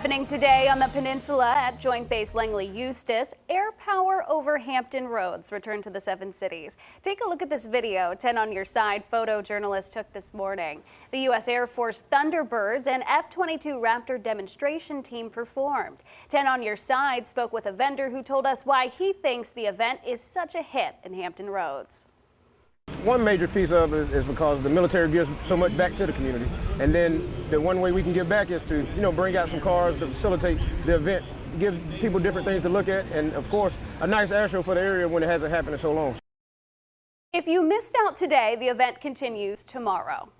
Happening today on the peninsula at Joint Base Langley Eustis, air power over Hampton Roads returned to the seven cities. Take a look at this video 10 on your side photojournalist took this morning. The U.S. Air Force Thunderbirds and F-22 Raptor demonstration team performed. 10 on your side spoke with a vendor who told us why he thinks the event is such a hit in Hampton Roads. One major piece of it is because the military gives so much back to the community. And then the one way we can give back is to, you know, bring out some cars to facilitate the event, give people different things to look at, and of course, a nice air show for the area when it hasn't happened in so long. If you missed out today, the event continues tomorrow.